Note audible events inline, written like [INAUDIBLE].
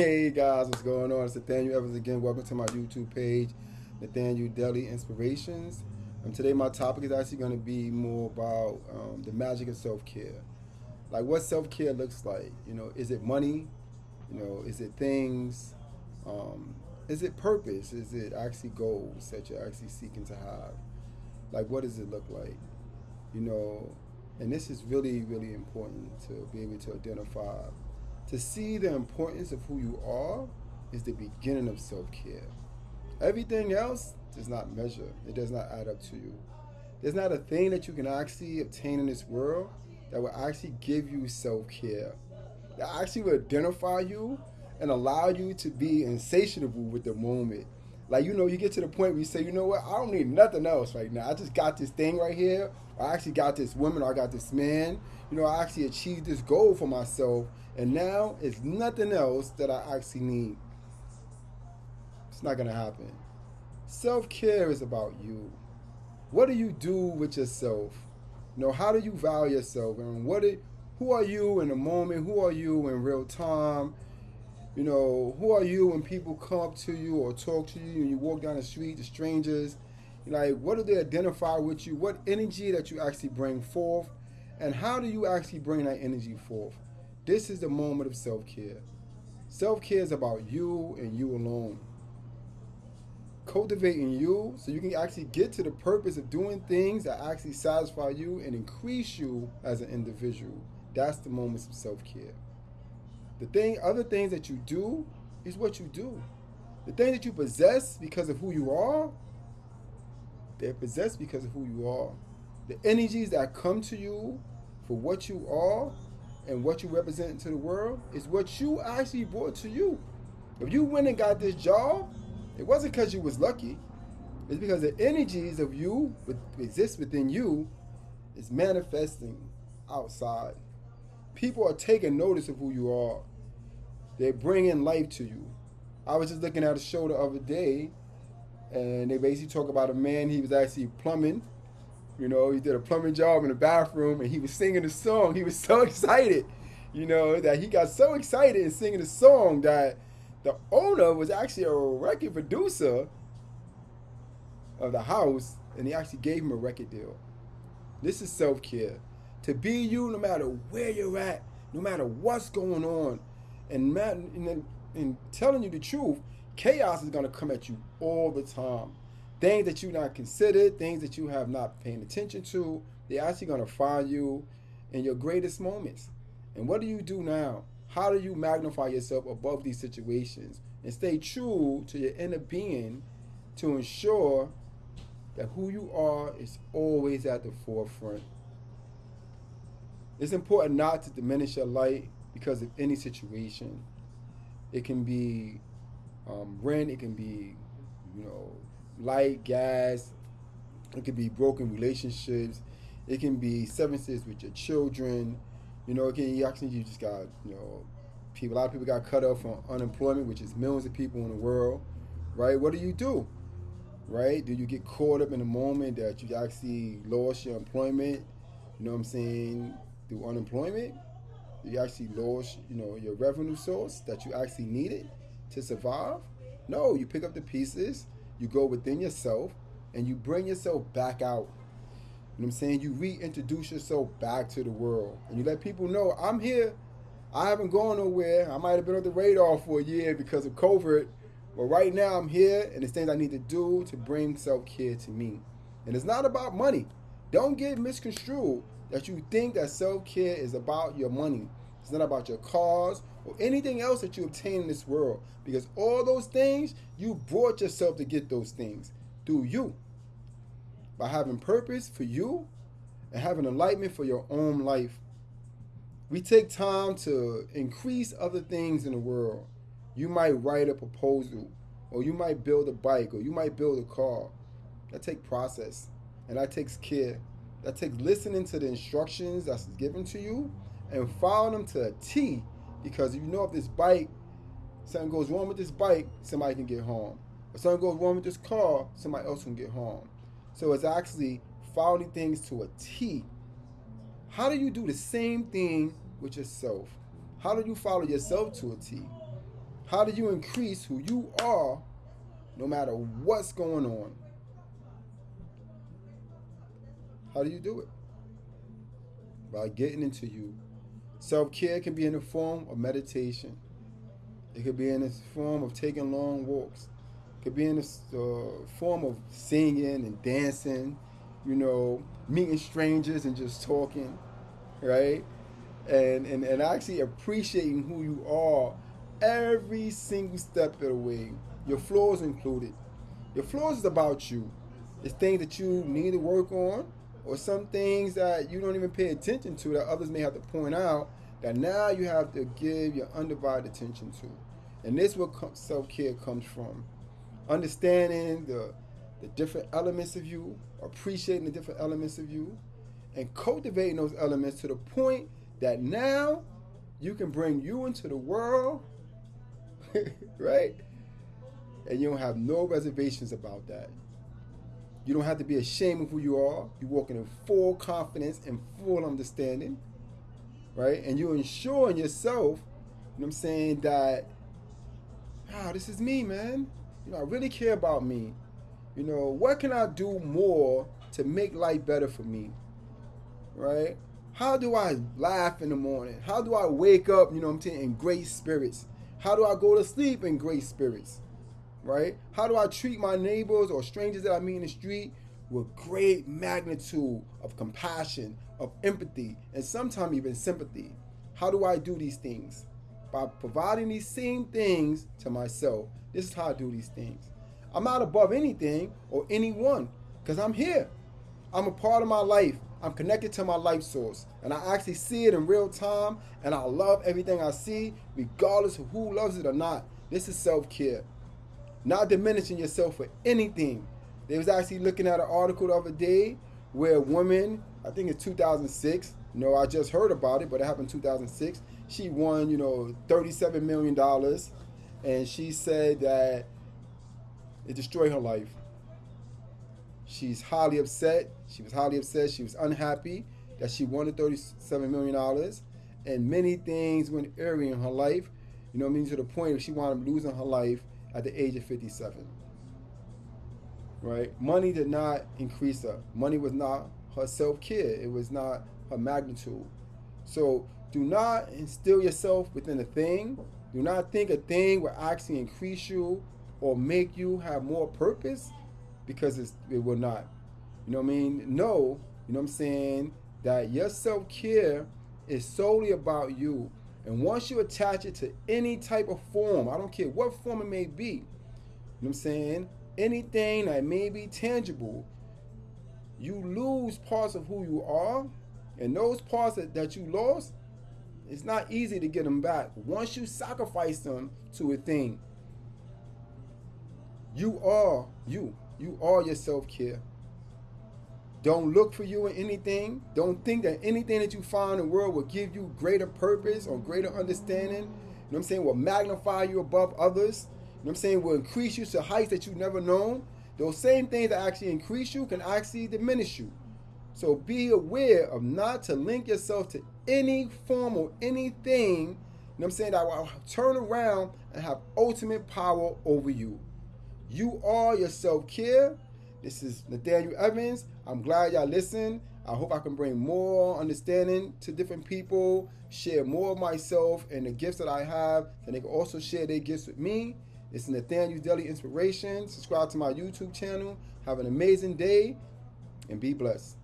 Hey guys, what's going on? It's Nathaniel Evans again. Welcome to my YouTube page, Nathaniel Daily Inspirations. And today my topic is actually going to be more about um, the magic of self-care. Like what self-care looks like. You know, is it money? You know, is it things? Um, is it purpose? Is it actually goals that you're actually seeking to have? Like what does it look like? You know, and this is really, really important to be able to identify to see the importance of who you are is the beginning of self-care. Everything else does not measure. It does not add up to you. There's not a thing that you can actually obtain in this world that will actually give you self-care. That actually will identify you and allow you to be insatiable with the moment. Like, you know, you get to the point where you say, you know what, I don't need nothing else right now. I just got this thing right here. I actually got this woman I got this man. You know, I actually achieved this goal for myself and now it's nothing else that I actually need. It's not going to happen. Self care is about you. What do you do with yourself? You know, how do you value yourself? And what it, who are you in the moment? Who are you in real time? You know, who are you when people come up to you or talk to you and you walk down the street to strangers? Like, what do they identify with you? What energy that you actually bring forth? And how do you actually bring that energy forth? This is the moment of self care. Self care is about you and you alone. Cultivating you so you can actually get to the purpose of doing things that actually satisfy you and increase you as an individual. That's the moments of self care. The thing, other things that you do is what you do. The thing that you possess because of who you are, they're possessed because of who you are. The energies that come to you for what you are and what you represent to the world is what you actually brought to you. If you went and got this job, it wasn't because you was lucky. It's because the energies of you exist within you is manifesting outside. People are taking notice of who you are. They're bringing life to you. I was just looking at a show the other day, and they basically talk about a man. He was actually plumbing, you know, he did a plumbing job in the bathroom and he was singing a song. He was so [LAUGHS] excited, you know, that he got so excited in singing a song that the owner was actually a record producer of the house and he actually gave him a record deal. This is self care. To be you no matter where you're at, no matter what's going on, and, man, and, and telling you the truth, chaos is going to come at you all the time things that you not considered, things that you have not paying attention to, they're actually going to find you in your greatest moments. And what do you do now? How do you magnify yourself above these situations and stay true to your inner being to ensure that who you are is always at the forefront? It's important not to diminish your light because of any situation. It can be um, rent, it can be, you know, light, gas. It could be broken relationships. It can be severances with your children. You know, can you actually you just got you know people. A lot of people got cut off from unemployment, which is millions of people in the world. Right? What do you do? Right? Do you get caught up in the moment that you actually lost your employment? You know what I'm saying? Through unemployment, you actually lost you know your revenue source that you actually needed to survive. No, you pick up the pieces you go within yourself and you bring yourself back out. You know what I'm saying? You reintroduce yourself back to the world. And you let people know, I'm here. I haven't gone nowhere. I might have been on the radar for a year because of COVID. But right now I'm here and it's things I need to do to bring self-care to me. And it's not about money. Don't get misconstrued that you think that self-care is about your money. It's not about your cars or anything else that you obtain in this world. Because all those things, you brought yourself to get those things through you. By having purpose for you and having enlightenment for your own life. We take time to increase other things in the world. You might write a proposal, or you might build a bike, or you might build a car. That takes process, and that takes care. That takes listening to the instructions that's given to you and following them to a T because you know if this bike, something goes wrong with this bike, somebody can get harmed. If something goes wrong with this car, somebody else can get harmed. So it's actually following things to a T. How do you do the same thing with yourself? How do you follow yourself to a T? How do you increase who you are no matter what's going on? How do you do it? By getting into you. Self care can be in the form of meditation, it could be in the form of taking long walks, it could be in the uh, form of singing and dancing, you know, meeting strangers and just talking, right? And, and, and actually appreciating who you are every single step of the way, your flaws included. Your flaws is about you. It's things that you need to work on, or some things that you don't even pay attention to that others may have to point out that now you have to give your undivided attention to. And this is what self care comes from. Understanding the, the different elements of you, appreciating the different elements of you, and cultivating those elements to the point that now you can bring you into the world [LAUGHS] right? And you don't have no reservations about that. You don't have to be ashamed of who you are. You're walking in full confidence and full understanding, right? And you're ensuring yourself, you know what I'm saying, that, ah, this is me, man. You know, I really care about me. You know, what can I do more to make life better for me? Right? How do I laugh in the morning? How do I wake up, you know what I'm saying, in great spirits? How do I go to sleep in great spirits? Right? How do I treat my neighbors or strangers that I meet in the street with great magnitude of compassion, of empathy, and sometimes even sympathy? How do I do these things? By providing these same things to myself. This is how I do these things. I'm not above anything or anyone because I'm here. I'm a part of my life. I'm connected to my life source and I actually see it in real time and I love everything I see regardless of who loves it or not. This is self-care. Not diminishing yourself for anything. They was actually looking at an article the other day where a woman, I think it's 2006, you know, I just heard about it, but it happened in 2006. She won, you know, $37 million and she said that it destroyed her life. She's highly upset. She was highly upset. She was unhappy that she wanted $37 million. And many things went airy in her life. You know what I mean? To the point where she wound up losing her life at the age of 57. Right? Money did not increase her. Money was not her self-care. It was not her magnitude. So do not instill yourself within a thing. Do not think a thing will actually increase you or make you have more purpose because it will not. You know what I mean? No, you know what I'm saying? That your self care is solely about you. And once you attach it to any type of form, I don't care what form it may be, you know what I'm saying? Anything that may be tangible, you lose parts of who you are. And those parts that, that you lost, it's not easy to get them back. Once you sacrifice them to a thing, you are you. You are your self care. Don't look for you in anything. Don't think that anything that you find in the world will give you greater purpose or greater understanding. You know what I'm saying? Will magnify you above others. You know what I'm saying? Will increase you to heights that you've never known. Those same things that actually increase you can actually diminish you. So be aware of not to link yourself to any form or anything, you know what I'm saying, that will turn around and have ultimate power over you. You are your self care. This is Nathaniel Evans. I'm glad y'all listen. I hope I can bring more understanding to different people, share more of myself and the gifts that I have, and they can also share their gifts with me. This is Nathaniel's Daily Inspiration. Subscribe to my YouTube channel. Have an amazing day and be blessed.